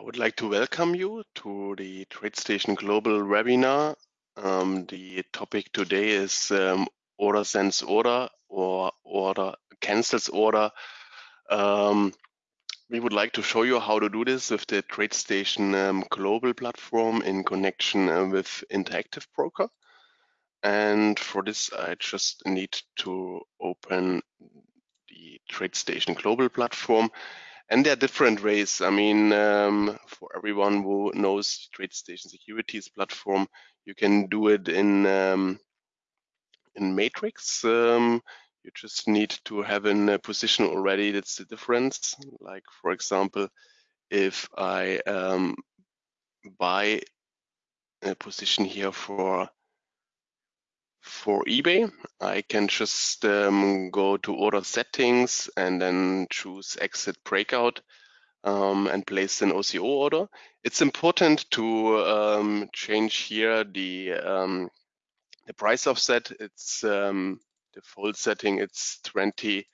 I would like to welcome you to the TradeStation Global webinar. Um, the topic today is um, order sends order or order cancels order. Um, we would like to show you how to do this with the TradeStation um, Global platform in connection uh, with Interactive Broker. And for this, I just need to open the TradeStation Global platform and there are different ways. I mean, um, for everyone who knows TradeStation Securities platform, you can do it in um, in Matrix. Um, you just need to have a position already. That's the difference. Like for example, if I um, buy a position here for for eBay, I can just um, go to order settings and then choose exit breakout um, and place an OCO order. It's important to um, change here the um, the price offset. It's um, default setting. It's 20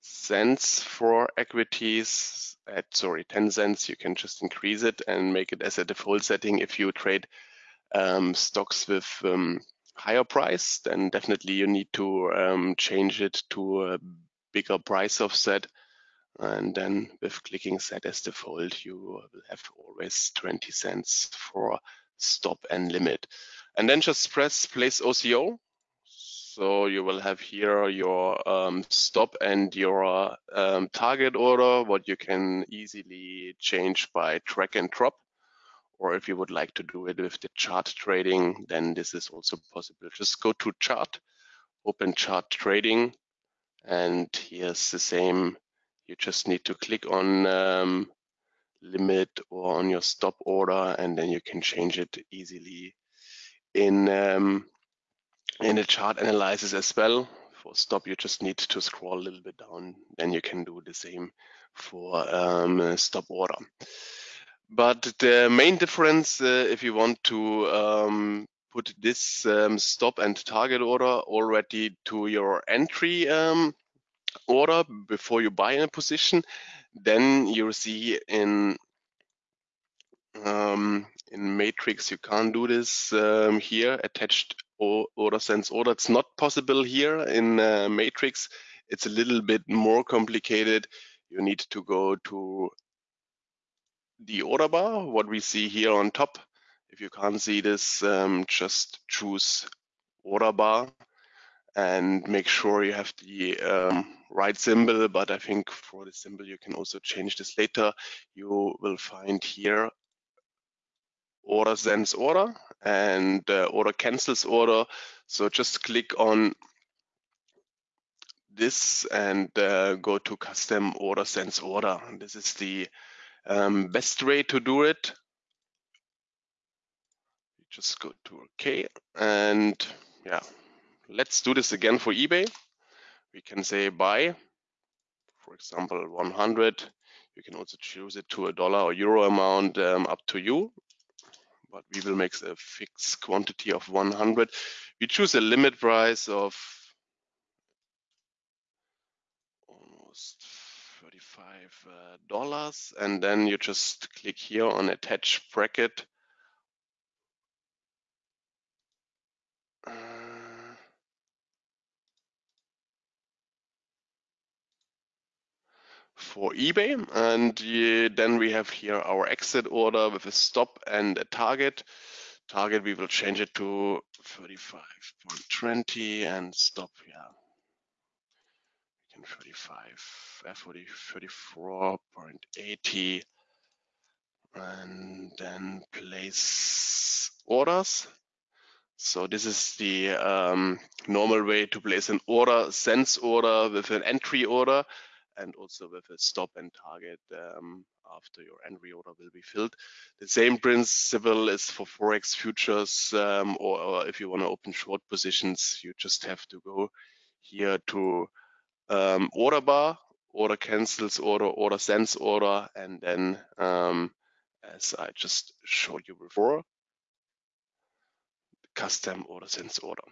cents for equities at sorry 10 cents. You can just increase it and make it as a default setting if you trade um, stocks with higher price, then definitely you need to um, change it to a bigger price offset. And then with clicking set as default, you will have always 20 cents for stop and limit. And then just press place OCO. So you will have here your um, stop and your um, target order, what you can easily change by drag and drop or if you would like to do it with the chart trading, then this is also possible. Just go to chart, open chart trading, and here's the same. You just need to click on um, limit or on your stop order, and then you can change it easily in um, in the chart analysis as well. For stop, you just need to scroll a little bit down. Then you can do the same for um, stop order. But the main difference, uh, if you want to um, put this um, stop and target order already to your entry um, order before you buy in a position, then you see in um, in Matrix you can't do this um, here. Attached order sends order. It's not possible here in uh, Matrix. It's a little bit more complicated. You need to go to the order bar, what we see here on top. If you can't see this, um, just choose order bar and make sure you have the um, right symbol. But I think for the symbol, you can also change this later. You will find here order sends order and uh, order cancels order. So just click on this and uh, go to custom order sends order. This is the um, best way to do it, just go to OK and yeah, let's do this again for eBay. We can say buy, for example, 100. You can also choose it to a dollar or euro amount um, up to you, but we will make a fixed quantity of 100. We choose a limit price of $35 uh, and then you just click here on attach bracket. Uh, for eBay and then we have here our exit order with a stop and a target. Target we will change it to 35.20 and stop yeah 35, uh, 40, 34.80 and then place orders. So this is the um, normal way to place an order, sends order with an entry order and also with a stop and target um, after your entry order will be filled. The same principle is for Forex futures um, or, or, if you want to open short positions, you just have to go here to um, order bar, order cancels order, order sends order, and then um, as I just showed you before, custom order sends order.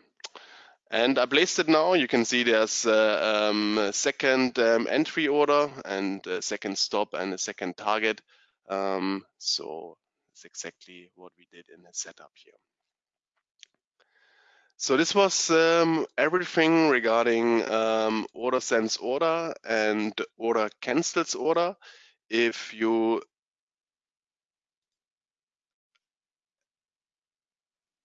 And I placed it now. You can see there's a, um, a second um, entry order and a second stop and a second target. Um, so it's exactly what we did in the setup here. So this was um, everything regarding um, order sends order and order cancels order. If you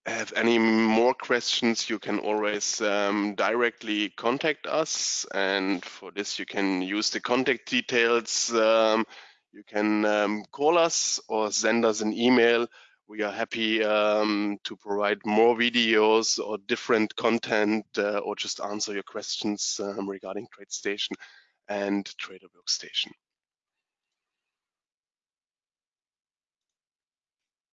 have any more questions, you can always um, directly contact us. And for this, you can use the contact details. Um, you can um, call us or send us an email. We are happy um, to provide more videos or different content uh, or just answer your questions um, regarding TradeStation and Trader Workstation.